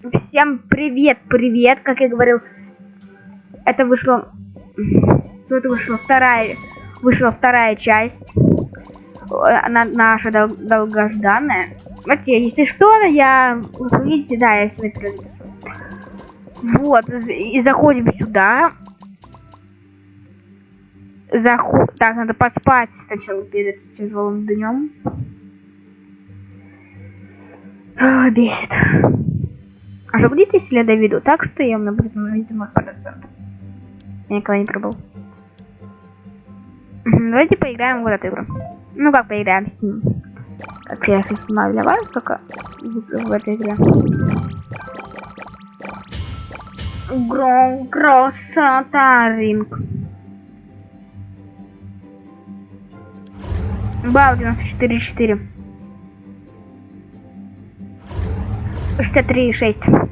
Всем привет, привет, как я говорил. Это вышло... Это вышла вторая... Вышла вторая часть. Она наша дол долгожданная. Вот, если что, я... Видите, да, я смотрю. Вот, и заходим сюда. Заход... Так, надо поспать сначала перед тяжелым днем. Бесит. Будет, если я доведу так, что я на будет видимо процент? Я никогда не пробовал. Давайте поиграем в вот эту игру. Ну как поиграем с ним? Как я снимаю для вас, только в этой игре. Гром красота ринг. Бау 94-4. 63,6.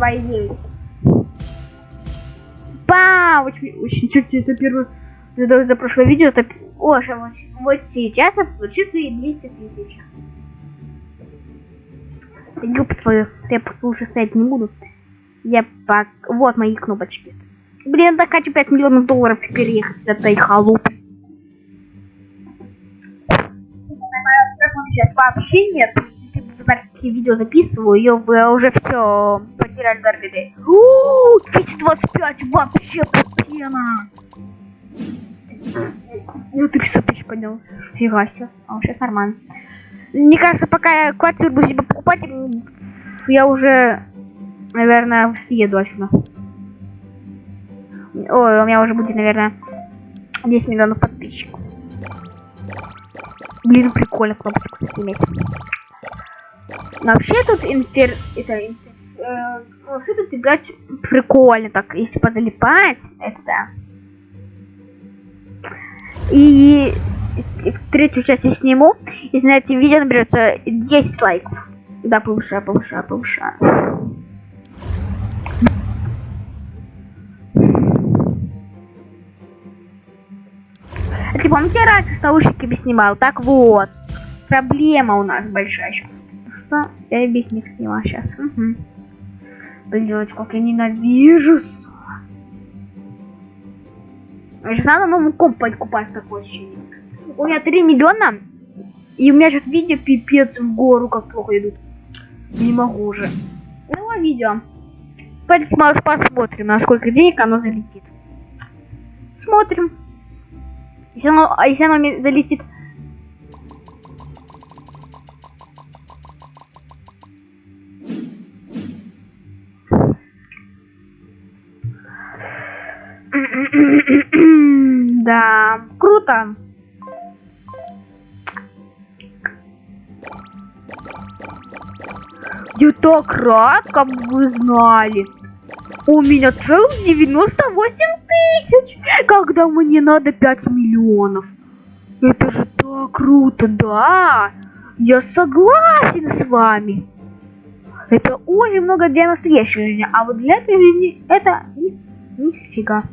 82,9. Пау! Очень, очень, кстати, это первое, за, за прошлое видео, это, о, вот, вот сейчас я получу свои 200 тысяч. Юб твою, я лучше стоять не буду. Я пак... Вот мои кнопочки. Блин, так хочу 5 миллионов долларов переехать с этой халупы. сейчас вообще нет. Такие видео записываю, я уже все дар людей. Ууу, 225 вообще пена. Ну ты 500 тысяч поднял. Фига себе. А сейчас нормально. Мне кажется, пока я квартиру буду себе покупать, я уже, наверное, съеду отсюда. Ой, у меня уже будет, наверное, 10 миллионов подписчиков. Блин, прикольно кнопочку иметь. Вообще тут интер... Это, интер... Э, вообще тут играть прикольно так, если позалипать, это да. И третью часть я сниму, если на этом видео наберется 10 лайков. Да, повышаю, повышаю, повышаю. А ты помните, я раньше наушниками снимал? Так вот. Проблема у нас большая. Что? Я без них снимал сейчас. Угу. Блин, как я ненавижу. Сейчас надо новый комп покупать такой ощущение. У меня 3 миллиона. И у меня сейчас видео пипец в гору, как плохо идут. Не могу уже. Ну, видео. Посмотрим, насколько денег оно залетит. Смотрим. Если оно, а если оно залетит... Да, круто. Я так рад, как вы знали. У меня целых 98 тысяч, когда мне надо 5 миллионов. Это же так круто, да? Я согласен с вами. Это очень много для настоящей жизни, а вот для этой жизни это ни, нифига.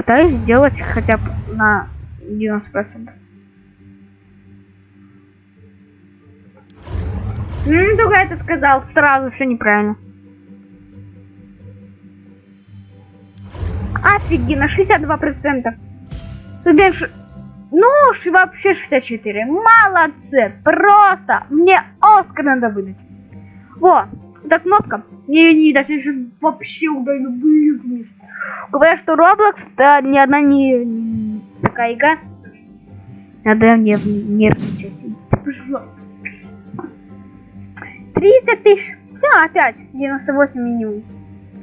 Я попытаюсь сделать хотя бы на 90%. Ну, только это сказал сразу, все неправильно. Офигенно, 62%. Тебе ж... Ну, вообще 64. Молодцы, просто. Мне Оскар надо выдать. Во, эта кнопка. Не, не, даже сейчас вообще удалю, блин. Говорят, что Roblox, да, ни одна не, такая игра. Надо мне нервничать. Пожалуйста. 30 тысяч. Все, опять 98 минимум.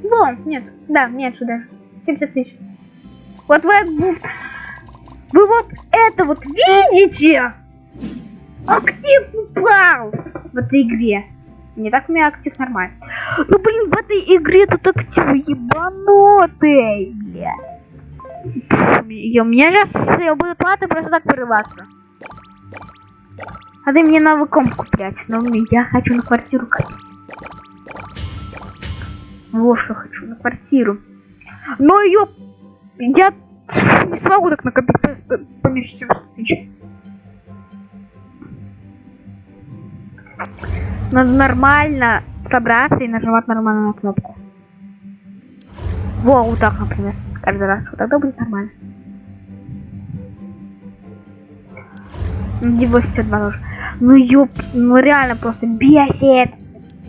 Вон, нет, да, меньше даже. 70 тысяч. Вот вы, вы вот это вот видите? Актив упал в этой игре. Не так у меня актив нормально. Ну блин, в этой игре тут актив ебанутый, бля. И у меня сейчас будут платы просто так вырываться. Надо мне новый комп куплять, но я хочу на квартиру копить. Вот что хочу, на квартиру. Но ее... Я не смогу так накопить поменьше 70 тысяч. Надо нормально собраться и нажимать нормально на кнопку. Во, вот так, например. Каждый раз. Вот тогда будет нормально. Все два тоже. Ну ёп, ну реально просто бесит.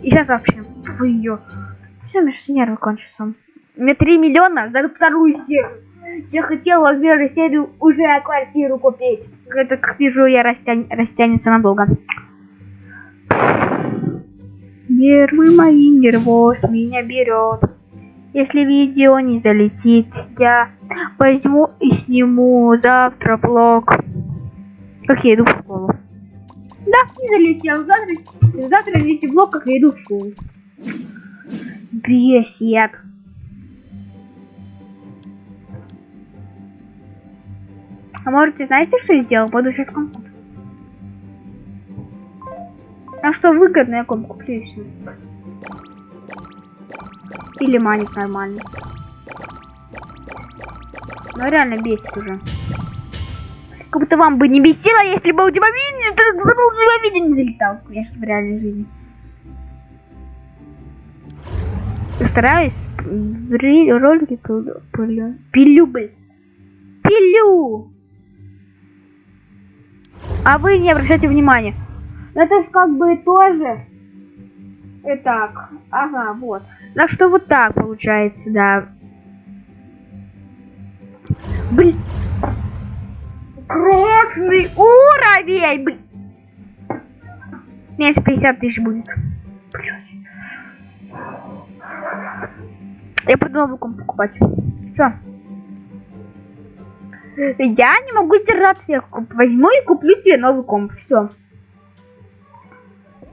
И сейчас вообще, фу ее. Все, мне нервы кончатся. У меня 3 миллиона за вторую серию. Я хотела в первой серии уже квартиру купить. Это, как вижу, я растянь, растянется надолго. Нервы мои, нервоз меня берет. Если видео не залетит, я возьму и сниму завтра блог. Как я иду в школу. Да, не залетел. Завтра, завтра вести блог, как я иду в школу. Бесит. А может, знаете, что я сделал? Буду сейчас компот. А что выгодно, я комп куплю и все. Или манит нормально. Ну реально бесит уже. Как будто вам бы не бесило, если бы у тебя видео не залетал, конечно, в реальной жизни. Стараюсь в ролике пилю. Пилю, блин. Пилю! А вы не обращайте внимания. Это же как бы тоже. Итак, ага, вот. Так что вот так получается, да. Блин. Красный уровень, блин. Меньше 50 тысяч будет. Я пойду новую комп покупать. Все. Я не могу держаться, я возьму и куплю себе новый комп. Все.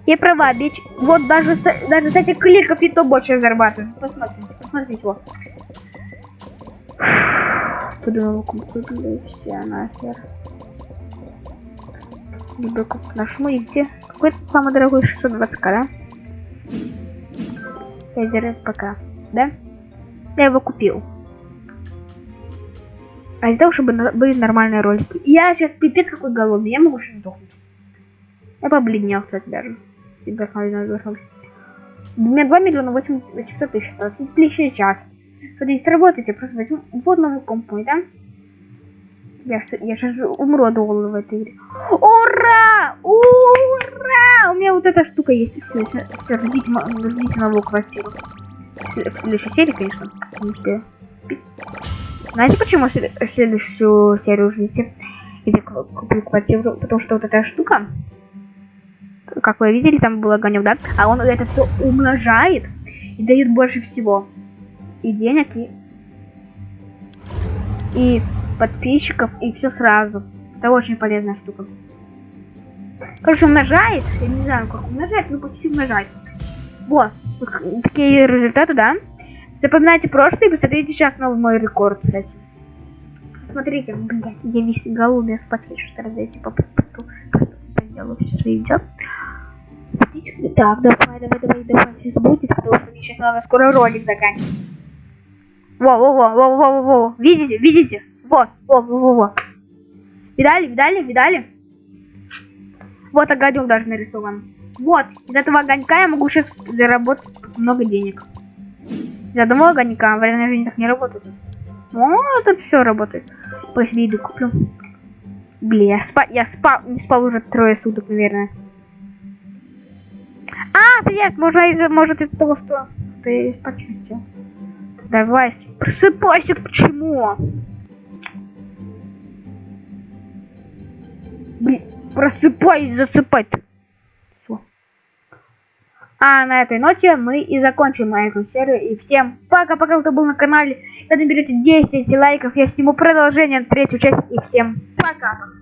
Я права, бич. Вот даже даже с этих кликов и то больше зарабатываю. Посмотрите, посмотрите новый комп куплю, все нахер. Либо как нажму и где? Какой самый дорогой 620к, да? Федер пока, да? Я его купил. А из-за того, чтобы были нормальные ролики. Я сейчас пипец какой голодный, я могу сейчас сдохнуть. Я побледнел, кстати, даже. У меня 2 миллиона 800 тысяч. Отличный час. Смотрите, сработайте, просто возьму вот новый комп мой, да? Я, я сейчас умру от голода в этой игре. Ура! Ура! У меня вот эта штука есть. Все, все, все ждите, новую квартиру. В следующей конечно. Знаете, почему следующую серию ждите? Где куплю квартиру? Потому что вот эта штука, как вы видели, там был огонек, да? А он это все умножает и дает больше всего. И денег, и... И подписчиков, и все сразу. Это очень полезная штука. Короче, умножает, я не знаю, как умножать, но почти умножать. Вот, такие результаты, да? Запоминайте прошлое и посмотрите сейчас новый мой рекорд, кстати. Смотрите, блядь, я весь голубя спать хочу сразу, я типа сделаю все свои дела. Так, давай, давай, давай, давай, сейчас будет, потому что мне сейчас надо скоро ролик заканчивать. Во, во, во, во, во, во, во, видите, видите? Вот, во, во, во, во. Видали, видали, видали? Вот огонек даже нарисован. Вот, из этого огонька я могу сейчас заработать много денег. Из одного огонька в реальной жизни так не работает. О, тут все работает. Пусть виду куплю. Блин, я спал, я спал, не спал уже трое суток, наверное. А, привет, может, из может из того, ты спать Давай, просыпайся, почему? Блин, просыпайся, засыпать. А на этой ноте мы и закончим эту серию. И всем пока-пока, кто был на канале. Когда наберете 10 лайков, я сниму продолжение, третью часть. И всем пока-пока.